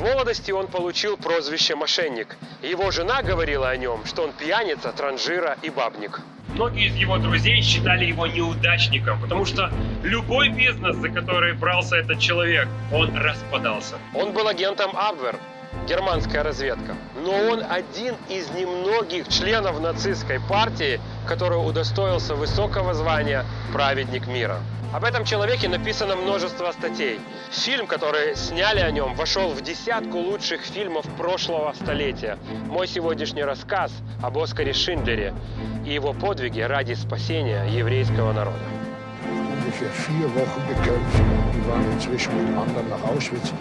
Молодости он получил прозвище «мошенник». Его жена говорила о нем, что он пьяница, транжира и бабник. Многие из его друзей считали его неудачником, потому что любой бизнес, за который брался этот человек, он распадался. Он был агентом Абвер, германская разведка. Но он один из немногих членов нацистской партии, который удостоился высокого звания «Праведник мира». Об этом человеке написано множество статей. Фильм, который сняли о нем, вошел в десятку лучших фильмов прошлого столетия. Мой сегодняшний рассказ об Оскаре Шиндлере и его подвиге ради спасения еврейского народа. ungefähr vier Wochen gekämpft. Die waren inzwischen mit anderen nach Auschwitz.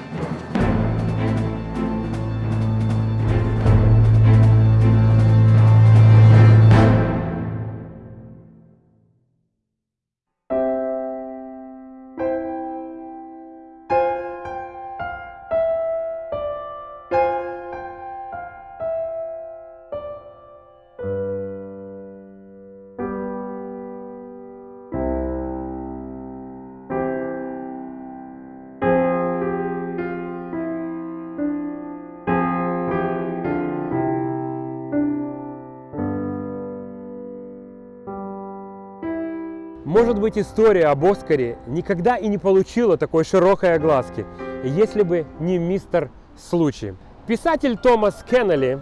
Может быть, история об Оскаре никогда и не получила такой широкой огласки, если бы не мистер Случай. Писатель Томас Кеннелли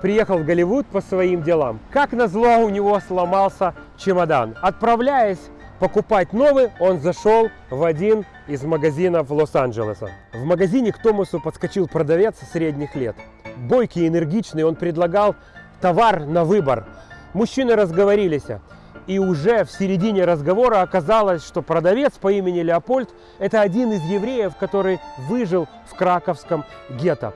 приехал в Голливуд по своим делам. Как назло, у него сломался чемодан. Отправляясь покупать новый, он зашел в один из магазинов Лос-Анджелеса. В магазине к Томасу подскочил продавец средних лет. Бойкий, энергичный, он предлагал товар на выбор. Мужчины разговорились. И уже в середине разговора оказалось, что продавец по имени Леопольд – это один из евреев, который выжил в краковском гетто.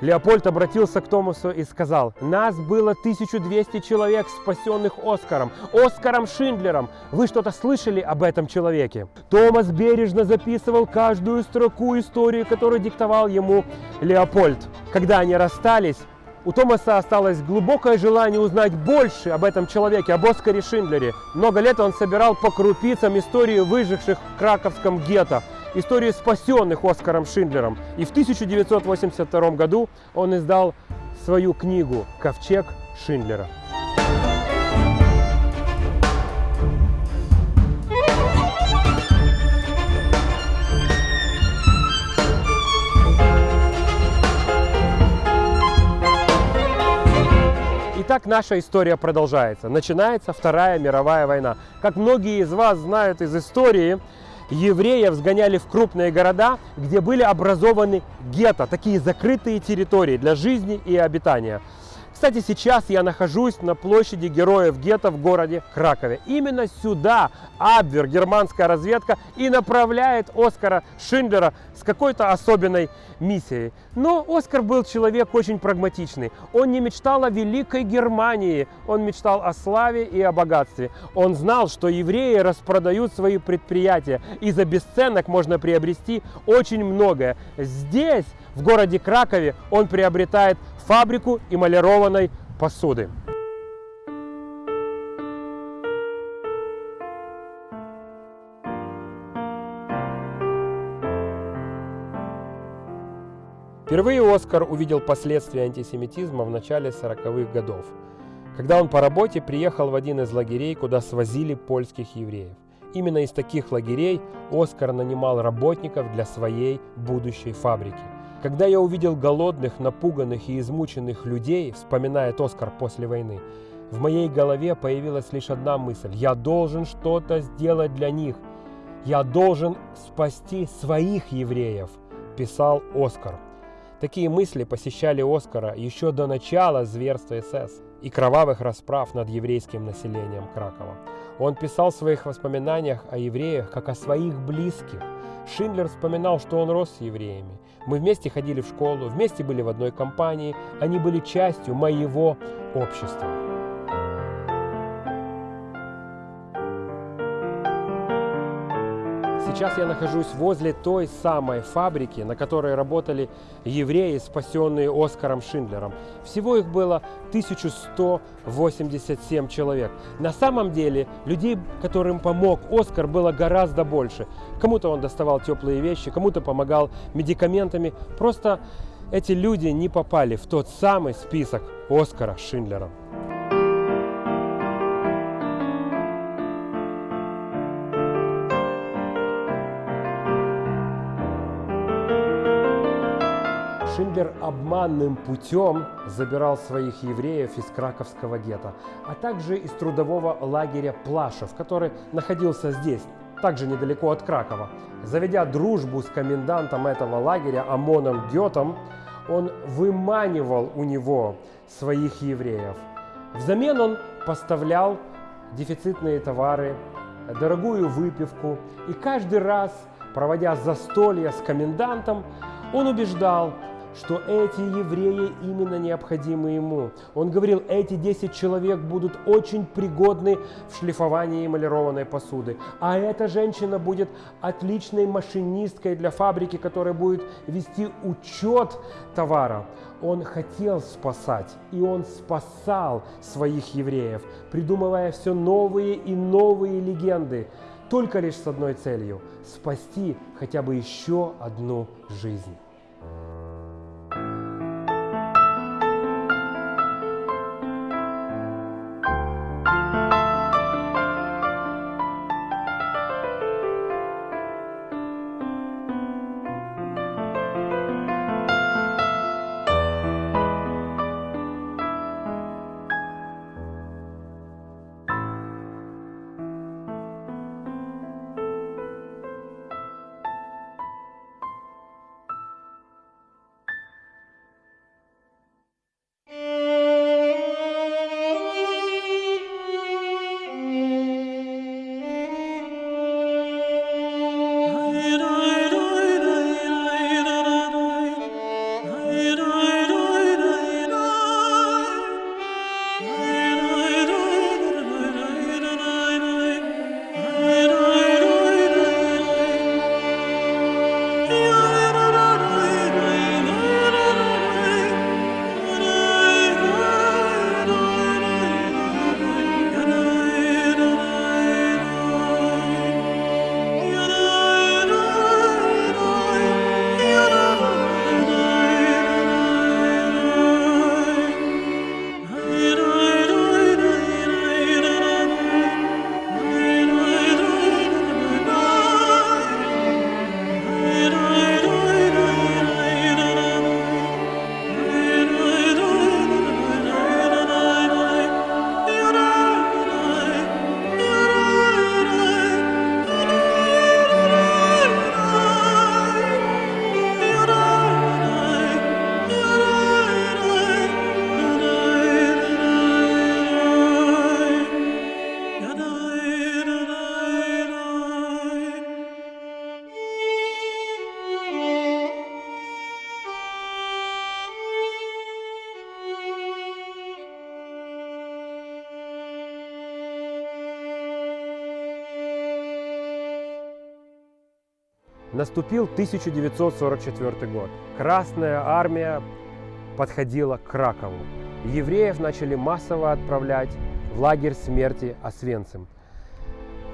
Леопольд обратился к Томасу и сказал, нас было 1200 человек, спасенных Оскаром, Оскаром Шиндлером. Вы что-то слышали об этом человеке? Томас бережно записывал каждую строку истории, которую диктовал ему Леопольд. Когда они расстались, у Томаса осталось глубокое желание узнать больше об этом человеке, об Оскаре Шиндлере. Много лет он собирал по крупицам истории выживших в краковском гетто, истории спасенных Оскаром Шиндлером. И в 1982 году он издал свою книгу «Ковчег Шиндлера». Итак, наша история продолжается. Начинается Вторая мировая война. Как многие из вас знают из истории, евреев сгоняли в крупные города, где были образованы гетто, такие закрытые территории для жизни и обитания. Кстати, сейчас я нахожусь на площади Героев Гетто в городе Кракове. Именно сюда Абвер, германская разведка, и направляет Оскара Шиндлера с какой-то особенной миссией. Но Оскар был человек очень прагматичный. Он не мечтал о великой Германии, он мечтал о славе и о богатстве. Он знал, что евреи распродают свои предприятия, и за бесценок можно приобрести очень многое. Здесь, в городе Кракове, он приобретает фабрику эмалированной посуды. Впервые Оскар увидел последствия антисемитизма в начале 40-х годов, когда он по работе приехал в один из лагерей, куда свозили польских евреев. Именно из таких лагерей Оскар нанимал работников для своей будущей фабрики. Когда я увидел голодных, напуганных и измученных людей, вспоминает Оскар после войны, в моей голове появилась лишь одна мысль. Я должен что-то сделать для них. Я должен спасти своих евреев, писал Оскар. Такие мысли посещали Оскара еще до начала зверства СС и кровавых расправ над еврейским населением Кракова. Он писал в своих воспоминаниях о евреях как о своих близких. Шиндлер вспоминал, что он рос с евреями. Мы вместе ходили в школу, вместе были в одной компании, они были частью моего общества. Сейчас я нахожусь возле той самой фабрики, на которой работали евреи, спасенные Оскаром Шиндлером. Всего их было 1187 человек. На самом деле людей, которым помог Оскар, было гораздо больше. Кому-то он доставал теплые вещи, кому-то помогал медикаментами. Просто эти люди не попали в тот самый список Оскара Шиндлера. Шиндлер обманным путем забирал своих евреев из Краковского гетто, а также из трудового лагеря Плашев, который находился здесь, также недалеко от Кракова. Заведя дружбу с комендантом этого лагеря Амоном Гетом, он выманивал у него своих евреев. Взамен он поставлял дефицитные товары, дорогую выпивку, и каждый раз, проводя застолье с комендантом, он убеждал, что эти евреи именно необходимы ему. Он говорил, эти 10 человек будут очень пригодны в шлифовании эмалированной посуды. А эта женщина будет отличной машинисткой для фабрики, которая будет вести учет товара. Он хотел спасать, и он спасал своих евреев, придумывая все новые и новые легенды, только лишь с одной целью – спасти хотя бы еще одну жизнь. Наступил 1944 год. Красная армия подходила к Кракову. Евреев начали массово отправлять в лагерь смерти Освенцим.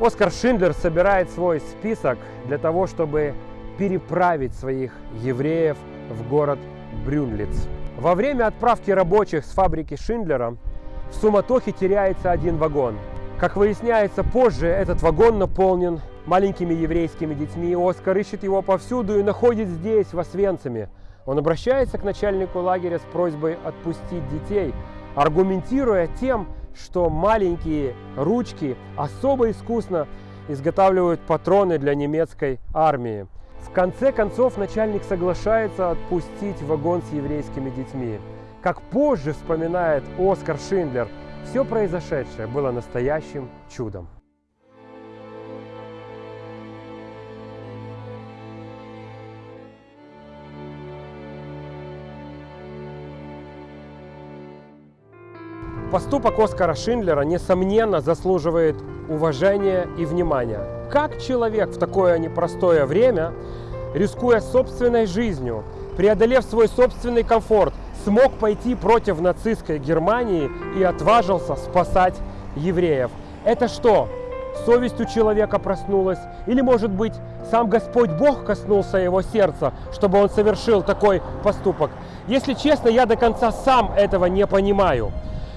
Оскар Шиндлер собирает свой список для того, чтобы переправить своих евреев в город Брюнлиц. Во время отправки рабочих с фабрики Шиндлера в суматохе теряется один вагон. Как выясняется позже, этот вагон наполнен маленькими еврейскими детьми. Оскар ищет его повсюду и находит здесь, в Освенциме. Он обращается к начальнику лагеря с просьбой отпустить детей, аргументируя тем, что маленькие ручки особо искусно изготавливают патроны для немецкой армии. В конце концов начальник соглашается отпустить вагон с еврейскими детьми. Как позже вспоминает Оскар Шиндлер, все произошедшее было настоящим чудом. Поступок Оскара Шиндлера, несомненно, заслуживает уважения и внимания. Как человек в такое непростое время, рискуя собственной жизнью, преодолев свой собственный комфорт, смог пойти против нацистской Германии и отважился спасать евреев. Это что? Совесть у человека проснулась? Или, может быть, сам Господь Бог коснулся его сердца, чтобы он совершил такой поступок? Если честно, я до конца сам этого не понимаю.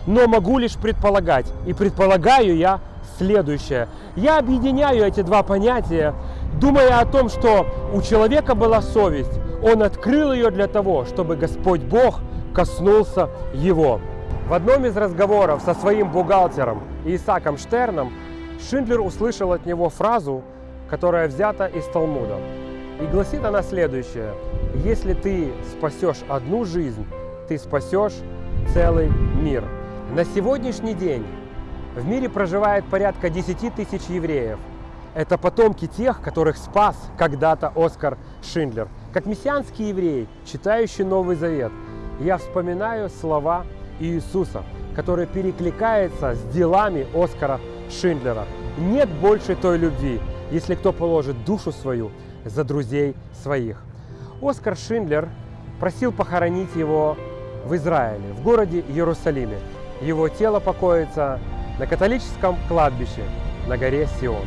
Но могу лишь предполагать. И предполагаю я следующее. Я объединяю эти два понятия, думая о том, что у человека была совесть. Он открыл ее для того, чтобы Господь Бог коснулся его. В одном из разговоров со своим бухгалтером Исаком Штерном Шиндлер услышал от него фразу, которая взята из Талмуда. И гласит она следующее. Если ты спасешь одну жизнь, ты спасешь целый мир. На сегодняшний день в мире проживает порядка 10 тысяч евреев. Это потомки тех, которых спас когда-то Оскар Шиндлер. Как мессианский еврей, читающий Новый Завет, я вспоминаю слова Иисуса, который перекликается с делами Оскара Шиндлера. Нет больше той любви, если кто положит душу свою за друзей своих. Оскар Шиндлер просил похоронить его в Израиле, в городе Иерусалиме. Его тело покоится на католическом кладбище на горе Сион.